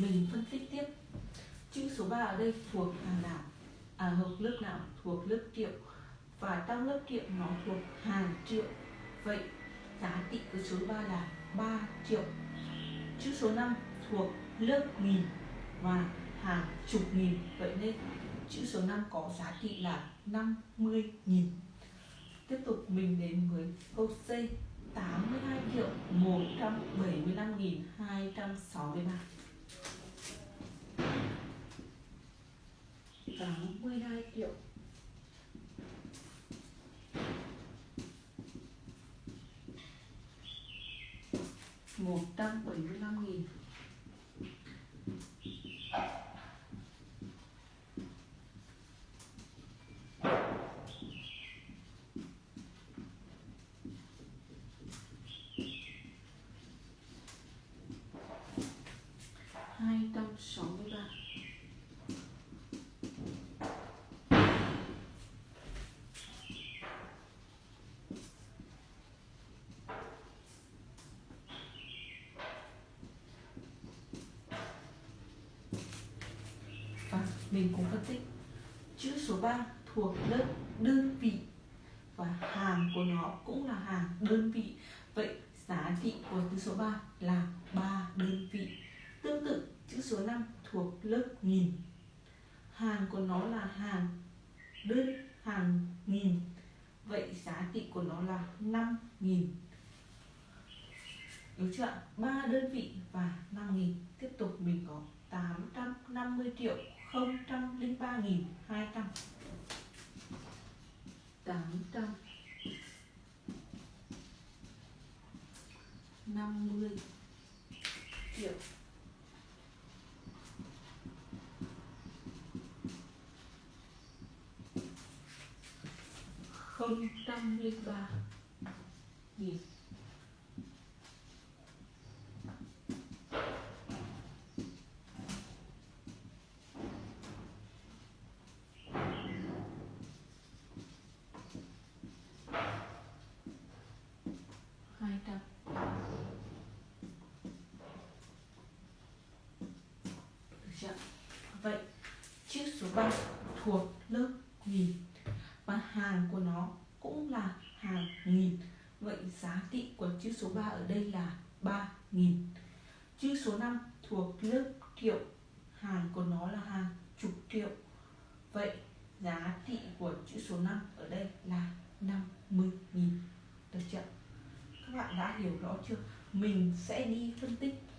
mình phân tích tiếp. Chữ số 3 ở đây thuộc hàng nào? À hợp lớp nào? Thuộc lớp triệu và trong lớp triệu nó thuộc hàng triệu. Vậy, giá trị của số 3 là 3 triệu. Chữ số 5 thuộc lớp nghìn và hàng chục nghìn. Vậy nên chữ số 5 có giá trị là 50.000 tiếp tục mình đến với câu C. 82 triệu 175.263 nghìn 263 82 triệu. Một trăm bảy mươi lăm nghìn. Hai trăm sáu mươi ba và mình cũng phân tích. Chữ số 3 thuộc lớp đơn vị và hàng của nó cũng là hàng đơn vị. Vậy giá trị của chữ số 3 là 3 đơn vị. Tương tự, chữ số 5 thuộc lớp nghìn. Hàng của nó là hàng đơn hàng nghìn. Vậy giá trị của nó là 5 nghìn. Đúng chưa ạ? 3 đơn vị và 5 nghìn. Tiếp tục mình có 850 triệu 003 nghìn 200 800 50 triệu. không trăm linh ba nghìn. Hai trăm được chưa? Vậy chữ số 3 thuộc lớp nghìn. Và hàng của nó cũng là hàng nghìn. Vậy giá trị của chữ số 3 ở đây là 3.000 chữ số 5 thuộc lớp triệu hàng của nó là hàng chục triệu vậy, giá trị của chữ số 5 ở đây là 50.000 nghìn được chưa các bạn đã hiểu rõ chưa? Mình sẽ đi phân tích